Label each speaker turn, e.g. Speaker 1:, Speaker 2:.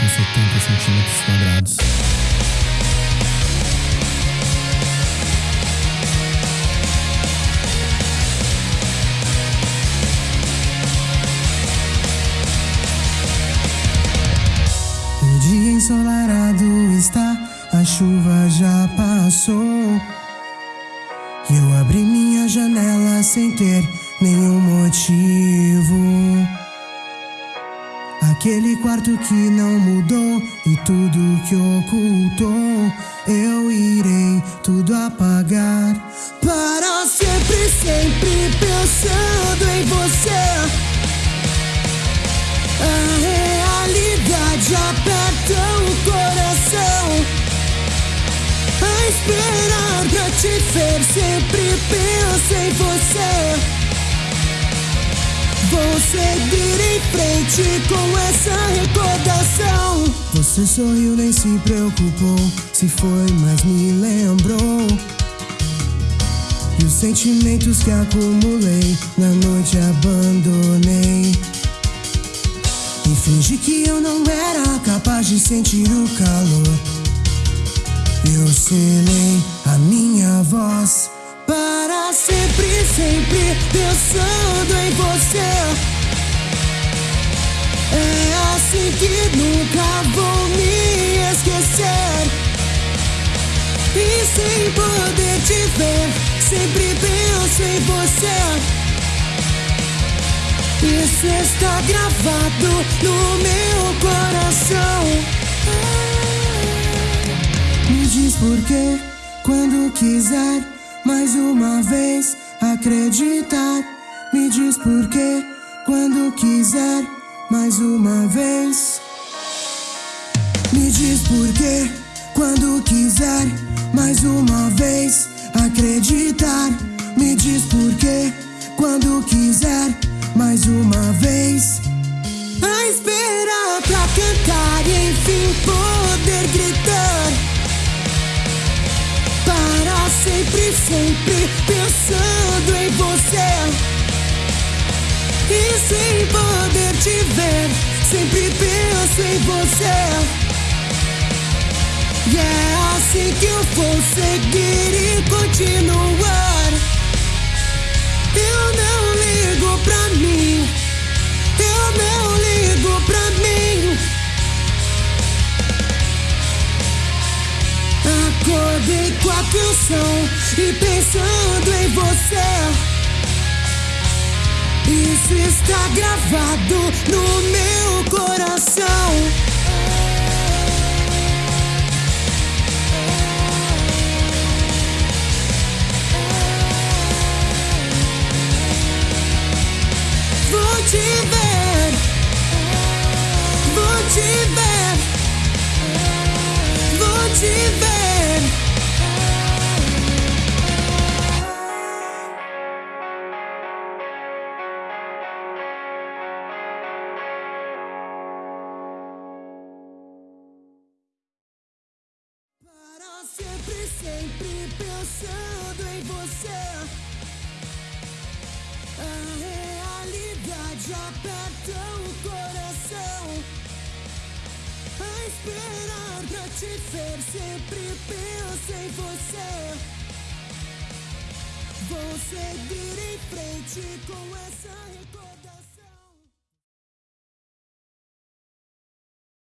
Speaker 1: com 70 centímetros quadrados.
Speaker 2: O dia ensolarado está, a chuva já passou. Eu abri minha janela sem ter nenhum motivo. Aquele quarto que não mudou e tudo que ocultou, eu irei tudo apagar. Para sempre, sempre pensando em você. A realidade aperta o coração. A esperar pra te ver, sempre penso em você. Vou seguir em frente com essa recordação. Você sorriu, nem se preocupou. Se foi, mas me lembrou. E os sentimentos que acumulei na noite abandonei. E fingi que eu não era capaz de sentir o calor. Eu selei assim que nunca vou me esquecer. E sem poder te ver, sempre penso em você. Isso está gravado no meu coração. Me diz por quê, quando quiser, mais uma vez acreditar. Me diz por quê, quando quiser, mais uma vez. Me diz por quê, quando quiser, mais uma vez acreditar. Me diz por quê, quando quiser, mais uma vez. A esperar pra cantar e enfim poder gritar. Para sempre você. E é assim que eu vou seguir e continuar. Eu não ligo pra mim. Eu não ligo pra mim. Acordei com a canção e pensando em você. Isso está gravado no meu coração. Te ver, vou te ver, vou te ver. Para sempre, sempre pensando em você. Aperta o coração. A esperar pra te ver, sempre penso em você. Vou seguir em frente com essa recordação.